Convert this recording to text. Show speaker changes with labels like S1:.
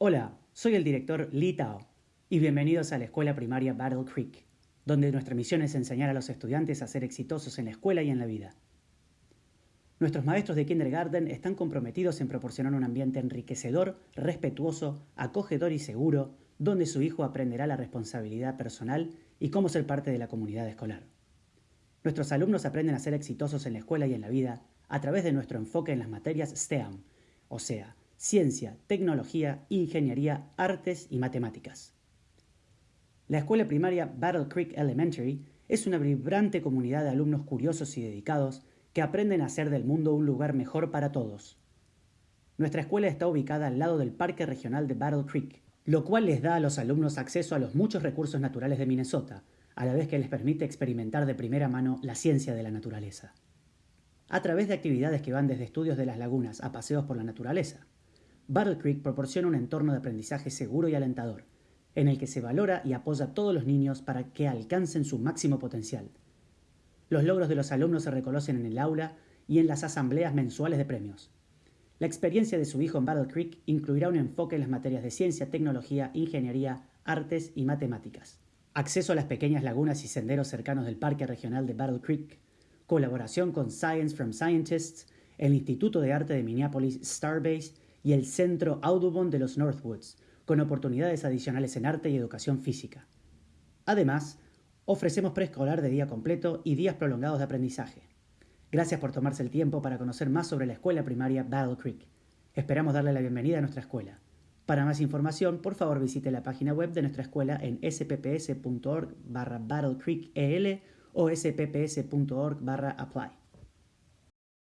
S1: Hola, soy el director Lee Tao y bienvenidos a la escuela primaria Battle Creek, donde nuestra misión es enseñar a los estudiantes a ser exitosos en la escuela y en la vida. Nuestros maestros de kindergarten están comprometidos en proporcionar un ambiente enriquecedor, respetuoso, acogedor y seguro, donde su hijo aprenderá la responsabilidad personal y cómo ser parte de la comunidad escolar. Nuestros alumnos aprenden a ser exitosos en la escuela y en la vida a través de nuestro enfoque en las materias STEAM, o sea, ciencia, tecnología, ingeniería, artes y matemáticas. La escuela primaria Battle Creek Elementary es una vibrante comunidad de alumnos curiosos y dedicados que aprenden a hacer del mundo un lugar mejor para todos. Nuestra escuela está ubicada al lado del Parque Regional de Battle Creek, lo cual les da a los alumnos acceso a los muchos recursos naturales de Minnesota, a la vez que les permite experimentar de primera mano la ciencia de la naturaleza. A través de actividades que van desde estudios de las lagunas a paseos por la naturaleza, Battle Creek proporciona un entorno de aprendizaje seguro y alentador, en el que se valora y apoya a todos los niños para que alcancen su máximo potencial. Los logros de los alumnos se reconocen en el aula y en las asambleas mensuales de premios. La experiencia de su hijo en Battle Creek incluirá un enfoque en las materias de ciencia, tecnología, ingeniería, artes y matemáticas. Acceso a las pequeñas lagunas y senderos cercanos del Parque Regional de Battle Creek, colaboración con Science from Scientists, el Instituto de Arte de Minneapolis Starbase y el Centro Audubon de los Northwoods, con oportunidades adicionales en arte y educación física. Además, ofrecemos preescolar de día completo y días prolongados de aprendizaje. Gracias por tomarse el tiempo para conocer más sobre la escuela primaria Battle Creek. Esperamos darle la bienvenida a nuestra escuela. Para más información, por favor visite la página web de nuestra escuela en spps.org barra Battle EL o spps.org barra apply.